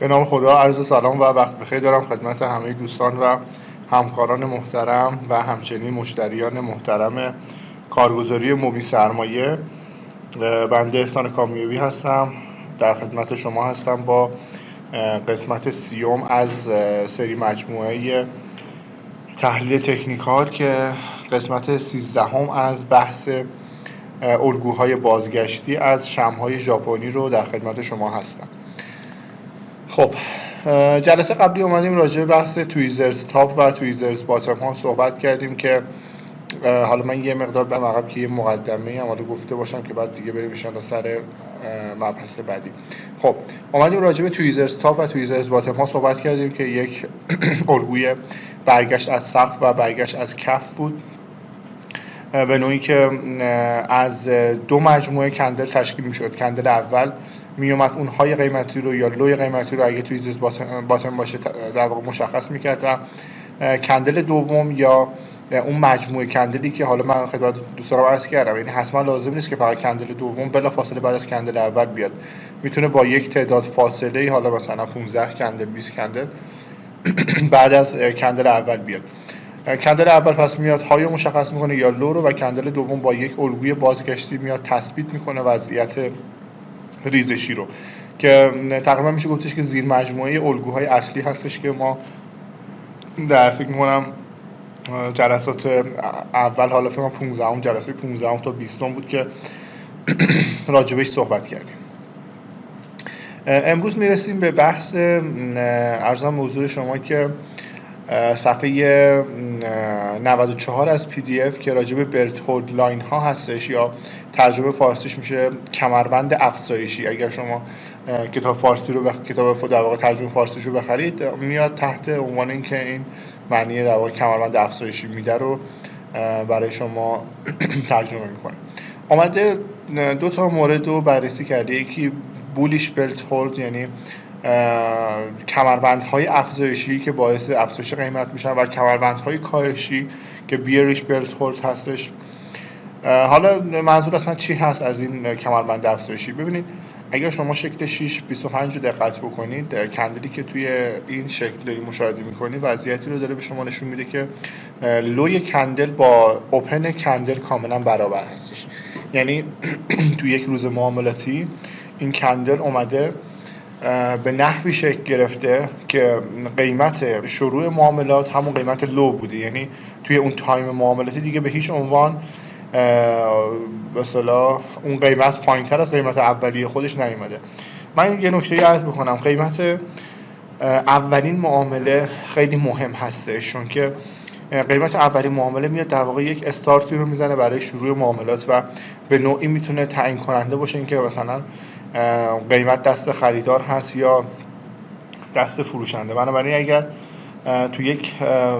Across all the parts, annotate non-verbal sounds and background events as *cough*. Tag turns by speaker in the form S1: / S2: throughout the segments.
S1: به نام خدا عرض سلام و وقت بخیر دارم خدمت همه دوستان و همکاران محترم و همچنین مشتریان محترم کارگزاری موبی سرمایه. بنده احسان کامیوی هستم. در خدمت شما هستم با قسمت سیوم از سری مجموعه تحلیل تکنیکال که قسمت سیزدهم از بحث الگوهای بازگشتی از شمهای ژاپنی رو در خدمت شما هستم. خب جلسه قبلی اومدیم راجع به بحث تویزرز تاپ و تویزرز باتم ها صحبت کردیم که حالا من یه مقدار به عقب که یه مقدمه هم حالا گفته باشم که بعد دیگه بریم ان سر مبحث بعدی. خب اومدیم راجع به تویزرز تاپ و تویزرز باتم ها صحبت کردیم که یک *clears throat* الگوی برگشت از سقف و برگشت از کف بود. به نوعی که از دو مجموعه کندل تشکیل می شد کندل اول می اومد اون های قیمتی رو یا لوی قیمتی رو اگه توی زیز باتن باشه در واقع مشخص می‌کرد و کندل دوم یا اون مجموعه کندلی که حالا من خدمت دوستان عرض کردم یعنی حتما لازم نیست که فقط کندل دوم بلا فاصله بعد از کندل اول بیاد. می‌تونه با یک تعداد فاصله حالا مثلا 15 کندل 20 کندل *clears throat* بعد از کندل اول بیاد. کندل اول پس میاد های مشخص می‌کنه یا لو رو و کندل دوم با یک الگوی بازگشتی میاد تثبیت می‌کنه وضعیت ریزشی رو. که تقریبا میشه گفتش که زیر مجموعه الگوهای اصلی هستش که ما در فکر می‌کنم جلسات اول حالا فکر 15 جلسه 15 تا 20 بود که راجبش صحبت کردیم. امروز می‌رسیم به بحث عرضم به حضور شما که صفحه 94 از PDF که راجع به belt hold line ها هستش یا ترجمه فارسیش میشه کمربند افزایشی. اگر شما کتاب فارسی رو بخ... کتاب در واقع ترجمه فارسیش رو بخرید میاد تحت عنوان اینکه این معنی در واقع کمربند افزایشی میده رو برای شما *clears throat* ترجمه می‌کنه. آمده دو تا مورد رو بررسی کرده. یکی بولیش بلت هولد یعنی کمربندهای افزایشی که باعث افزایش قیمت میشن و کمربندهای کاهشی که بیریش بلت هستش. حالا منظور اصلا چی هست از این کمربند افزایشی؟ ببینید اگر شما شکل 6 25 رو دقت بکنید کندلی که توی این شکل داری مشاهده می‌کنید وضعیتی رو داره به شما نشون میده که لوی کندل با اوپن کندل کاملا برابر هستش. یعنی *clears throat* توی یک روز معاملاتی این کندل اومده به نحوی شکل گرفته که قیمت شروع معاملات همون قیمت لو بوده. یعنی توی اون تایم معاملاتی دیگه به هیچ عنوان به اون قیمت پایین تر از قیمت اولیه خودش نیومده. من یه نکته عرض بکنم. قیمت اولین معامله خیلی مهم هستش چون که قیمت اولین معامله میاد در واقع یک استارتی رو می‌زنه برای شروع معاملات و به نوعی می‌تونه تعیین کننده باشه. اینکه مثلا قیمت دست خریدار هست یا دست فروشنده. بنابراین اگر تو یک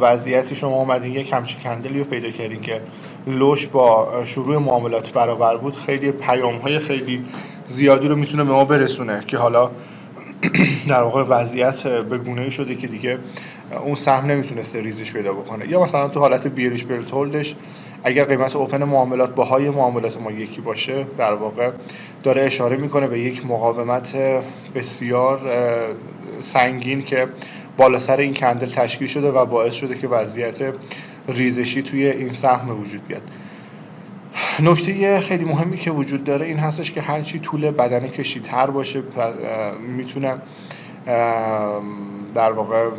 S1: وضعیتی شما اومدین یک همچین کندلی رو پیدا کردین که لوش با شروع معاملات برابر بود خیلی پیام های خیلی زیادی رو می‌تونه به ما برسونه که حالا *clears throat* در واقع وضعیت به گونه شده که دیگه اون سهم نمی‌تونسته ریزش پیدا بکنه. یا مثلا تو حالت بیریش برتولدش اگر قیمت اوپن معاملات با های معاملات ما یکی باشه در واقع داره اشاره می‌کنه به یک مقاومت بسیار سنگین که بالا سر این کندل تشکیل شده و باعث شده که وضعیت ریزشی توی این سهم وجود بیاد. نکته خیلی مهمی که وجود داره این هستش که هرچی طول بدن کشیدتر باشه می‌تونه در واقع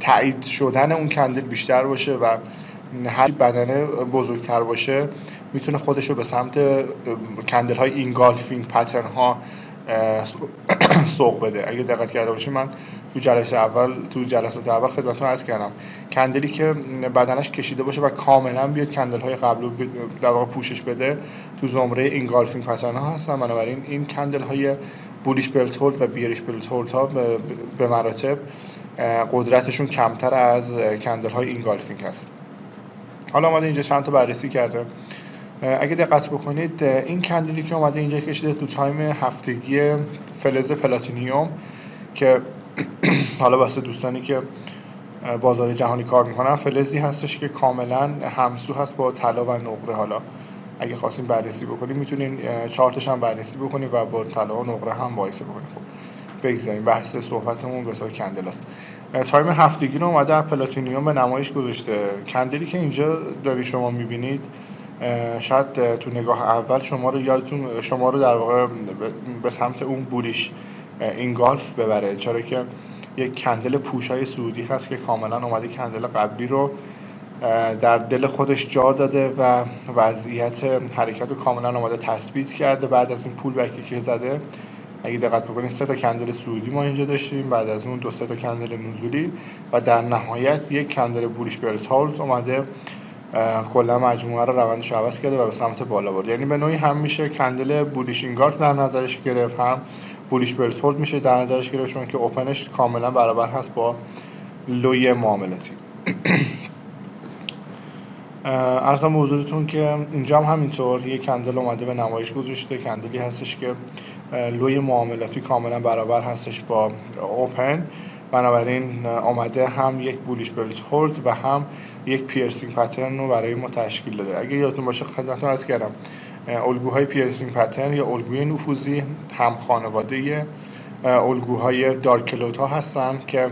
S1: تایید شدن اون کندل بیشتر باشه و هر بدنه بزرگتر باشه می‌تونه خودش رو به سمت کندل های اینگالفینگ پترن ها *coughs* سوق بده. اگه دقت کرده باشید من تو جلسه اول تو جلسات اول خدمتتون عرض کردم. candle ی که بدنش کشیده باشه و کاملا بیاد candle های قبل رو در واقع پوشش بده تو زمره engulfing pattern ها هستن. بنابراین این candle های bullish belt hold و bearish belt hold ها به مراتب قدرتشون کمتر از candle های engulfing هست. حالا اومده اینجا چند تا بررسی کرده. اگه دقت بکنید این candle ی که اومده اینجا کشیده تو time هفتگی فلز پلاتینیوم که *clears throat* حالا واسه دوستانی که بازار جهانی کار می‌کنن فلزی هستش که کاملا همسو هست با طلا و نقره. حالا اگه خواستیم بررسی بکنیم می‌تونین چارتش هم بررسی بکنیم و با طلا و نقره هم مقایسه بکنیم خب بگذاریم بحث صحبتمون به candle است. time هفتگی رو اومده پلاتینیوم به نمایش گذاشته. candle ی که اینجا داری شما می‌بینید شاید تو نگاه اول شما رو یادتون شما رو در واقع به سمت اون bullish engulf ببره. چرا که یک candle پوشای صعودی هست که کاملا اومده candle قبلی رو در دل خودش جا داده و وضعیت حرکت رو کاملا اومده تثبیت کرده. بعد از این pullback ی که زده اگه دقت بکنید سه تا کندل سعودی ما اینجا داشتیم. بعد از اون دو سه تا کندل نزولی و در نهایت یک کندل بوریش برتالت اومده. کلا مجموعه رو روندش عوض کرده و به سمت بالا برد. یعنی به نوعی هم میشه کندل بولیش اینگارد در نظرش گرفت هم بولیش برتولد میشه در نظرش گرفت چون که اوپنش کاملا برابر هست با لوی معاملاتی. *clears throat* ارزم به حضورتون که اینجا هم همینطور یه کندل اومده به نمایش گذاشته. کندلی هستش که لوی معاملاتی کاملا برابر هستش با اوپن بنابراین آمده هم یک بولیش بلیت هولد و هم یک پیرسینگ پترن رو برای ما تشکیل داده. اگه یادتون باشه خدمتتون از کردم الگوهای پیرسینگ پترن یا الگوی نفوذی هم خانواده الگوهای دارکلوت ها هستن که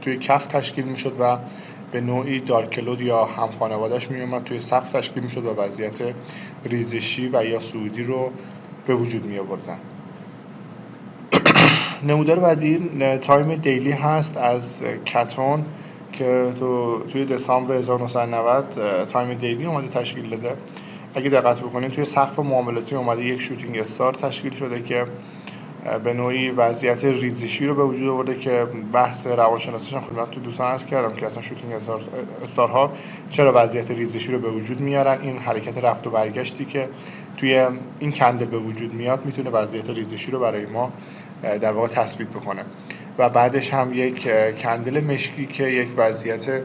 S1: توی کف تشکیل می‌شد و به نوعی دارکلود یا هم خانوادهش می اومد توی سقف تشکیل می‌شد و وضعیت ریزشی و یا صعودی رو به وجود می آوردن نمودار بعدی time daily هست از cotton که تو توی دسامبر 1990 time daily اومده تشکیل داده اگه دقت بکنید توی سقف معاملاتی اومده یک shooting star تشکیل شده که به نوعی وضعیت ریزشی رو به وجود آورده که بحث روانشناسیش هم خدمت تو دوستان عرض کردم که اصلا shooting استارها چرا وضعیت ریزشی رو به وجود میارن. این حرکت رفت و برگشتی که توی این کندل به وجود میاد می‌تونه وضعیت ریزشی رو برای ما در واقع تثبیت بکنه. و بعدش هم یک کندل مشکی که یک وضعیت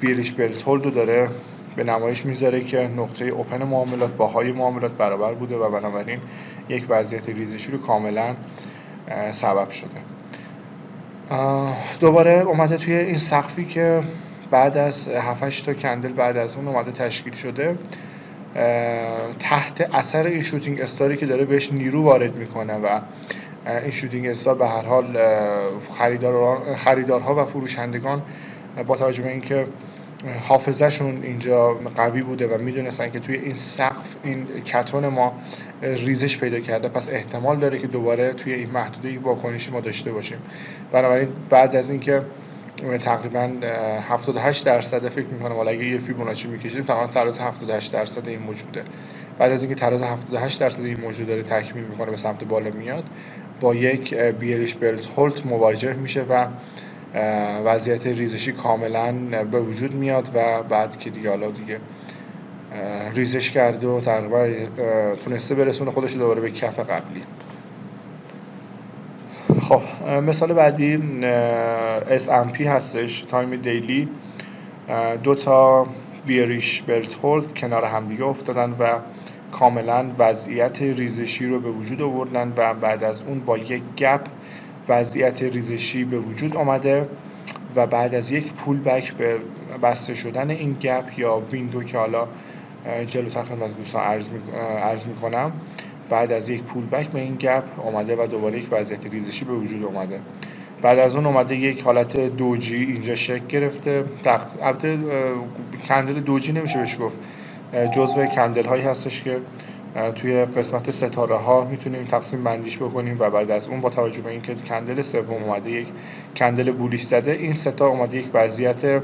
S1: بیریش بلتولد رو داره به نمایش می‌ذاره که نقطه اوپن معاملات باهای معاملات برابر بوده و بنابراین یک وضعیت ریزشی رو کاملا سبب شده. دوباره اومده توی این سقفی که بعد از 7 تا کندل بعد از اون اومده تشکیل شده. تحت اثر این شوتینگ استاری که داره بهش نیرو وارد می‌کنه و این شوتینگ استار به هر حال خریدارها و فروشندگان با توجه به اینکه حافظهشون اینجا قوی بوده و می‌دونستن که توی این سقف این کتون ما ریزش پیدا کرده پس احتمال داره که دوباره توی این محدوده واکنشی ما داشته باشیم. بنابراین بعد از اینکه تقریبا 78 درصد فکر می‌کنم حالا اگه یه فیبوناچی می‌کشیم تقریبا تراز 78 درصد این موجوده. بعد از اینکه تراز 78 درصد این موجود داره تکمیل می‌کنه به سمت بالا میاد با یک بیریش بلت هولت مواجه میشه و وضعیت ریزشی کاملا به وجود میاد و بعد که دیگه حالا دیگه ریزش کرده و تقریبا تونسته برسونه خودش دوباره به کف قبلی. خب مثال بعدی S&P هستش time daily دو تا bearish belt hold کنار همدیگه افتادن و کاملا وضعیت ریزشی رو به وجود آوردن و بعد از اون با یک gap وضعیت ریزشی به وجود آمده و بعد از یک pullback به بسته شدن این gap یا window که حالا جلوتر خدمت دوستان عرض می‌کنم. بعد از یک پول بک به این گپ آمده و دوباره یک وضعیت ریزشی به وجود آمده بعد از اون اومده یک حالت دوجی اینجا شکل گرفته. البته کندل دوجی نمیشه بهش گفت. جزء کندل هایی هستش که توی قسمت ستاره ها می‌تونیم تقسیم بندیش بکنیم و بعد از اون با توجه به اینکه کندل سوم اومده یک کندل بولیش زده این ستا اومده یک وضعیت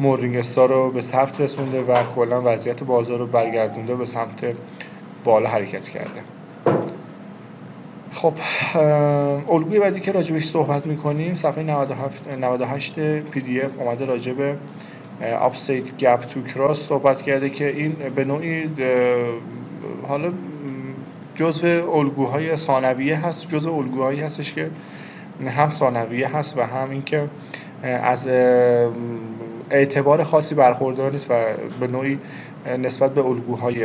S1: مورینگ رو به ثبت رسونده و کلا وضعیت بازار رو برگردونده به سمت بالا حرکت کرده. خب الگوی بعدی که راجبش صحبت می‌کنیم صفحه 97 98 پی دی اف اومده راجب اپسید گپ تو کراس صحبت کرده که این به نوعی حالا جزء الگوهای ثانویه هست جزء الگوهایی هستش که هم ثانویه هست و هم اینکه از اعتبار خاصی برخوردار نیست و به نوعی نسبت به الگوهای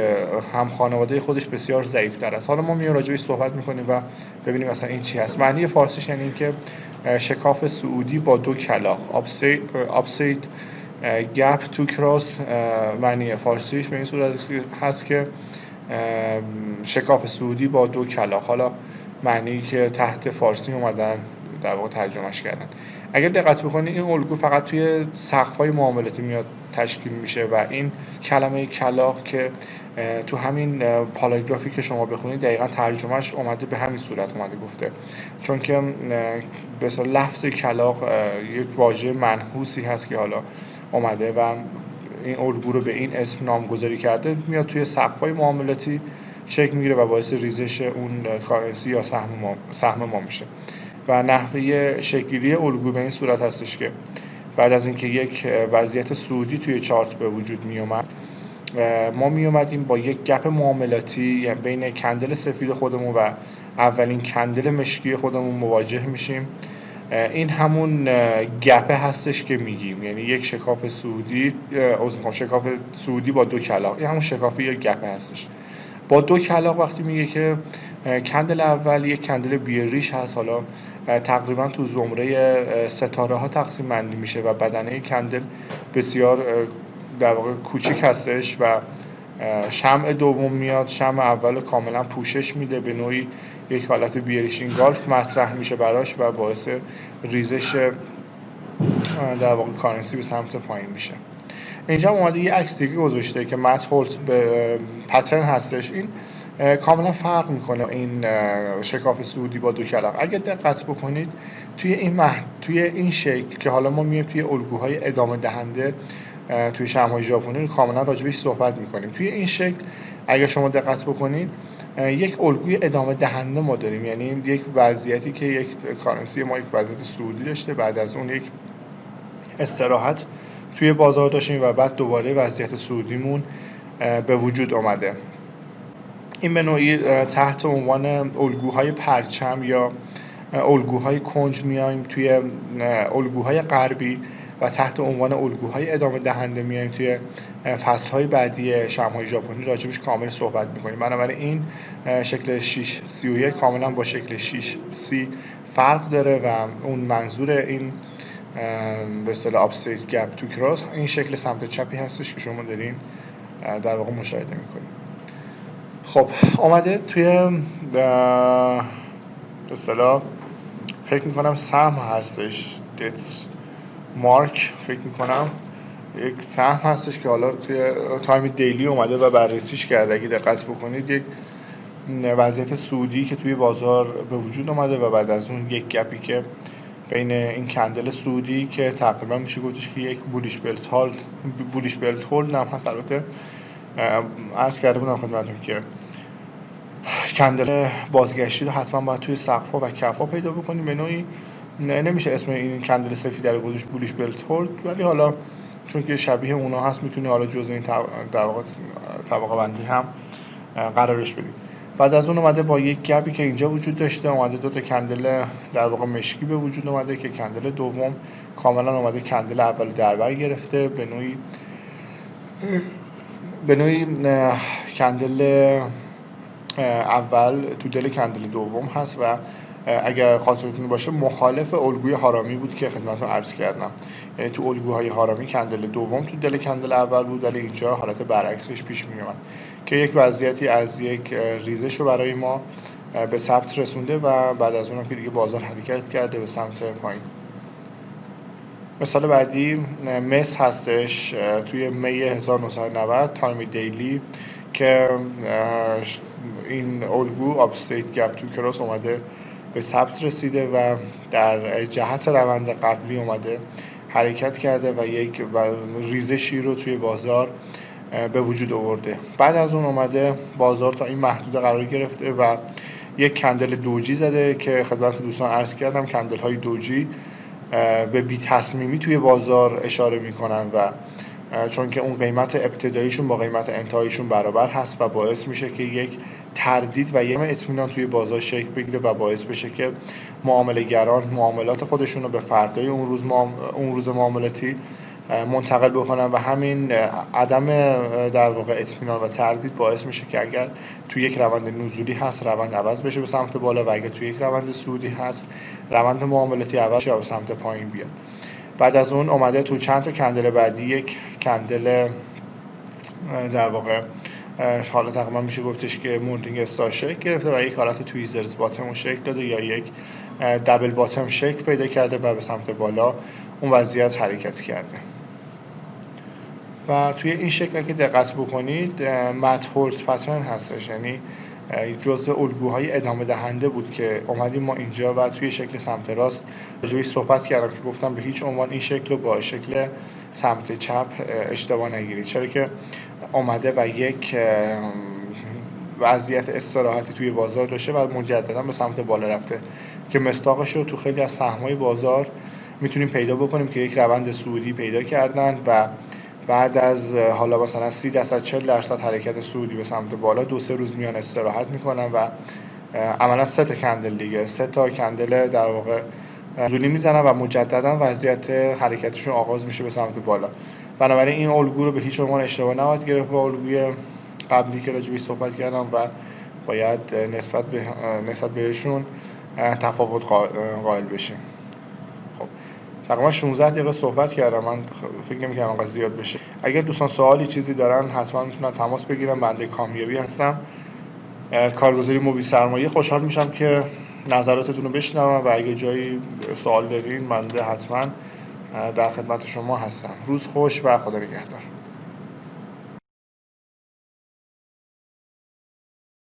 S1: هم خانواده خودش بسیار ضعیفتر است. حالا ما میایم راجعش صحبت می‌کنیم و ببینیم مثلا این چی هست. معنی فارسیش یعنی اینکه شکاف سعودی با دو کلاق آپسید گپ تو کراس معنی فارسیش به این صورت هست که شکاف سعودی با دو کلاق حالا معنی که تحت فارسی اومدن در واقع ترجمهش کردن. اگر دقت بکنید این الگو فقط توی سقف های معاملاتی میاد تشکیل میشه و این کلمه کلاق که تو همین پاراگرافی که شما بخونید دقیقا ترجمهش اومده به همین صورت اومده گفته. چون که به لفظ کلاق یک واژه منحوسی هست که حالا اومده و این الگو رو به این اسم نامگذاری کرده میاد توی سقف های معاملاتی شکل می‌گیره و باعث ریزش اون کارنسی یا سهم ما, سهم ما میشه. و نحوه شکلی الگو به این صورت هستش که بعد از اینکه یک وضعیت سودی توی چارت به وجود می اومد ما می اومدیم با یک گپ معاملاتی یعنی بین کندل سفید خودمون و اولین کندل مشکی خودمون مواجه میشیم. این همون گپه هستش که میگیم. یعنی یک شکاف سعودی شکاف سعودی با دو کلاق این همون شکافی یک گپه هستش. با دو کلاق وقتی میگه که کندل اول یک کندل بیریش هست. حالا تقریبا تو زمره ستاره ها تقسیم بندی میشه و بدنه کندل بسیار در واقع کوچیک هستش و شمع دوم میاد شمع اول کاملا پوشش میده به نوعی یک حالت بیریشین گالف مطرح میشه براش و باعث ریزش در واقع کارنسی به سمت پایین میشه. اینجا اومده یه عکس دیگه گذاشته که مت هولت به پترن هستش. این کاملا فرق می‌کنه این شکاف سعودی با دو کلاق اگر دقت بکنید توی این مح... توی این شکل که حالا ما میایم توی الگوهای ادامه دهنده توی شمهای ژاپنی کاملا راجبش صحبت می‌کنیم. توی این شکل اگر شما دقت بکنید یک الگوی ادامه دهنده ما داریم. یعنی یک وضعیتی که یک کارنسی ما یک وضعیت سعودی داشته بعد از اون یک استراحت توی بازار داشتیم و بعد دوباره وضعیت سعودیمون به وجود آمده این به نوعی تحت عنوان الگوهای پرچم یا الگوهای کنج میایم توی الگوهای غربی و تحت عنوان الگوهای ادامه دهنده میایم توی فصلهای بعدی شمهای ژاپنی راجبش کامل صحبت می‌کنیم. بنابراین این شکل 6 31 کاملا با شکل 6 سی فرق داره و اون منظور این به اصطلاح upside gap two crows این شکل سمت چپی هستش که شما دارین در واقع مشاهده می‌کنید. خب آمده توی به اصطلاح فکر می‌کنم سهم هستش. دیتس مارک فکر می‌کنم. یک سهم هستش که حالا توی time daily اومده و بررسیش کرده. اگه دقت بکنید یک وضعیت سودی که توی بازار به وجود اومده و بعد از اون یک گپی که بین این کندل سودی که تقریبا میشه گفتش که یک بولیش بلت هولد بولیش بلت هولد هم هست. البته عرض کرده بودم خدمتتون که کندل بازگشتی رو حتما باید توی سقفا و کفا پیدا بکنیم. به نوعی نمیشه اسم این کندل سفید در گذاشت بولیش بلت هولد ولی حالا چون که شبیه اونا هست می‌تونی حالا جزء این طبقه بندی هم قرارش بدید بعد از اون اومده با یک گپی که اینجا وجود داشته اومده دو تا کندل در واقع مشکی به وجود اومده که کندل دوم کاملا اومده کندل اول دربر گرفته. به نوعی به نوعی کندل اول تو دل کندل دوم هست و اگر خاطرتون باشه مخالف الگوی هارامی بود که خدمتتون عرض کردم. یعنی تو الگوهای هارامی candle دوم تو دل candle اول بود ولی اینجا حالت برعکسش پیش می اومد که یک وضعیتی از یک ریزش رو برای ما به ثبت رسونده و بعد از اونم که دیگه بازار حرکت کرده به سمت پایین. مثال بعدی مس هستش توی می 1990 time daily که این الگو upside gap two crows اومده به ثبت رسیده و در جهت روند قبلی اومده حرکت کرده و یک و ریزشی رو توی بازار به وجود آورده. بعد از اون اومده بازار تا این محدود قرار گرفته و یک کندل دوجی زده که خدمت دوستان عرض کردم کندل های دوجی به بی تصمیمی توی بازار اشاره می‌کنن و چون که اون قیمت ابتداییشون با قیمت انتهاییشون برابر هست و باعث میشه که یک تردید و یک اطمینان توی بازار شکل بگیره و باعث بشه که معامله گران معاملات خودشون رو به فردای اون روز, اون روز معاملاتی منتقل بکنن و همین عدم در واقع اطمینان و تردید باعث میشه که اگر توی یک روند نزولی هست روند عوض بشه به سمت بالا و اگر توی یک روند سودی هست روند معاملاتی عوض شه به سمت پایین بیاد. بعد از اون اومده تو چند تا کندل بعدی یک کندل در واقع حالا تقریبا میشه گفتش که مونتینگ استار شکل گرفته و یک حالت تویزرز باتمون شکل داده یا یک دبل باتم شکل پیدا کرده و به سمت بالا اون وضعیت حرکت کرده. و توی این شکل که دقت بکنید مت پترن هستش. یعنی جزء الگوهای ادامه دهنده بود که اومدیم ما اینجا و توی شکل سمت راست راجبش صحبت کردم که گفتم به هیچ عنوان این شکل رو با شکل سمت چپ اشتباه نگیرید. چرا که اومده و یک وضعیت استراحتی توی بازار داشته و مجددا به سمت بالا رفته که مستاقش رو تو خیلی از سهمای بازار می‌تونیم پیدا بکنیم که یک روند سعودی پیدا کردن و بعد از حالا مثلا 30 درصد 40 درصد حرکت سعودی به سمت بالا دو سه روز میان استراحت می‌کنن و عملا سه تا کندل دیگه. سه تا کندل در واقع زولی می‌زنن و مجددا وضعیت حرکتشون آغاز میشه به سمت بالا. بنابراین این الگو رو به هیچ عنوان اشتباه نباید گرفت با الگوی قبلی که راجبی صحبت کردم و باید نسبت به نسبت بهشون تفاوت قائل بشیم. تقریبا 16 دقیقه صحبت کردم. من فکر نمی‌کردم انقدر زیاد بشه. اگر دوستان سوالی چیزی دارن حتما می‌تونن تماس بگیرن. بنده کامیابی هستم. کارگزاری موبی سرمایه خوشحال میشم که نظراتتون رو بشنوم و اگه جایی سوال دارین بنده حتما در خدمت شما هستم. روز خوش و خدا نگهدار.